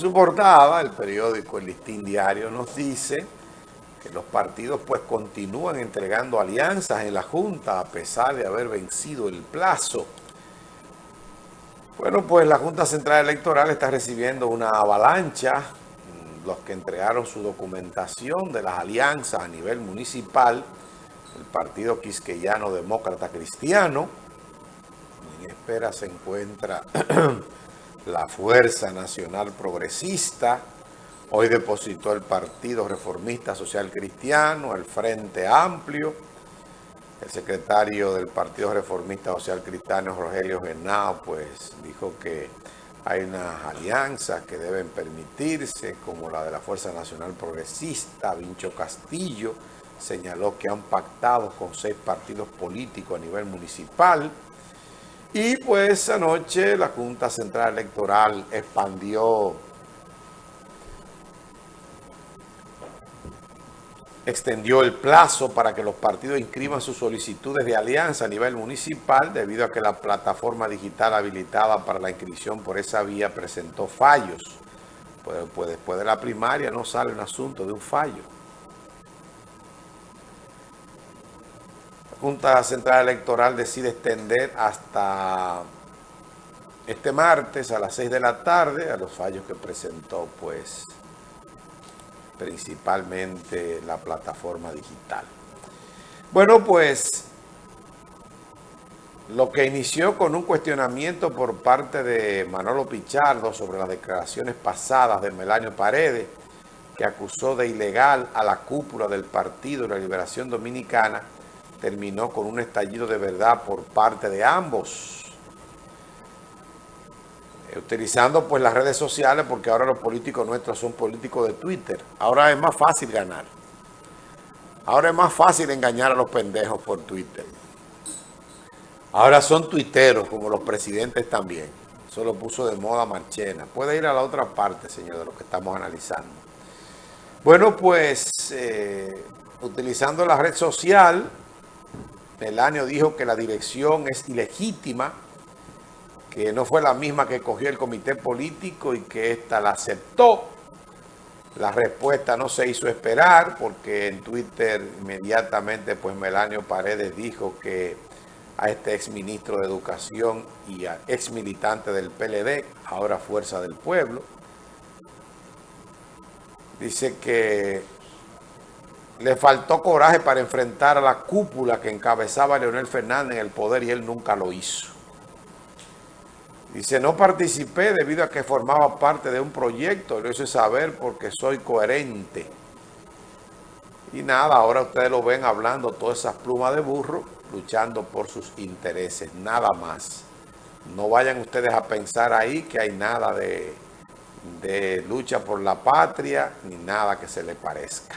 Su portada, el periódico El Listín Diario nos dice que los partidos pues continúan entregando alianzas en la Junta a pesar de haber vencido el plazo. Bueno, pues la Junta Central Electoral está recibiendo una avalancha, los que entregaron su documentación de las alianzas a nivel municipal, el Partido Quisqueyano Demócrata Cristiano, en espera se encuentra la Fuerza Nacional Progresista, Hoy depositó el Partido Reformista Social Cristiano, el Frente Amplio. El secretario del Partido Reformista Social Cristiano, Rogelio Genao, pues dijo que hay unas alianzas que deben permitirse, como la de la Fuerza Nacional Progresista, Vincho Castillo, señaló que han pactado con seis partidos políticos a nivel municipal. Y pues anoche la Junta Central Electoral expandió extendió el plazo para que los partidos inscriban sus solicitudes de alianza a nivel municipal debido a que la plataforma digital habilitada para la inscripción por esa vía presentó fallos. Pues, pues después de la primaria no sale un asunto de un fallo. Junta Central Electoral decide extender hasta este martes a las 6 de la tarde a los fallos que presentó pues principalmente la plataforma digital. Bueno, pues lo que inició con un cuestionamiento por parte de Manolo Pichardo sobre las declaraciones pasadas de Melanio Paredes, que acusó de ilegal a la cúpula del Partido de la Liberación Dominicana, terminó con un estallido de verdad por parte de ambos eh, utilizando pues las redes sociales porque ahora los políticos nuestros son políticos de Twitter. Ahora es más fácil ganar. Ahora es más fácil engañar a los pendejos por Twitter. Ahora son tuiteros como los presidentes también. Eso lo puso de moda Marchena. Puede ir a la otra parte, señor, de lo que estamos analizando. Bueno, pues eh, utilizando la red social, Melanio dijo que la dirección es ilegítima que no fue la misma que cogió el comité político y que ésta la aceptó. La respuesta no se hizo esperar porque en Twitter inmediatamente pues Melanio Paredes dijo que a este ex ministro de Educación y a ex militante del PLD, ahora Fuerza del Pueblo, dice que le faltó coraje para enfrentar a la cúpula que encabezaba Leonel Fernández en el poder y él nunca lo hizo. Dice, no participé debido a que formaba parte de un proyecto, lo hice saber porque soy coherente. Y nada, ahora ustedes lo ven hablando todas esas plumas de burro, luchando por sus intereses, nada más. No vayan ustedes a pensar ahí que hay nada de, de lucha por la patria, ni nada que se le parezca.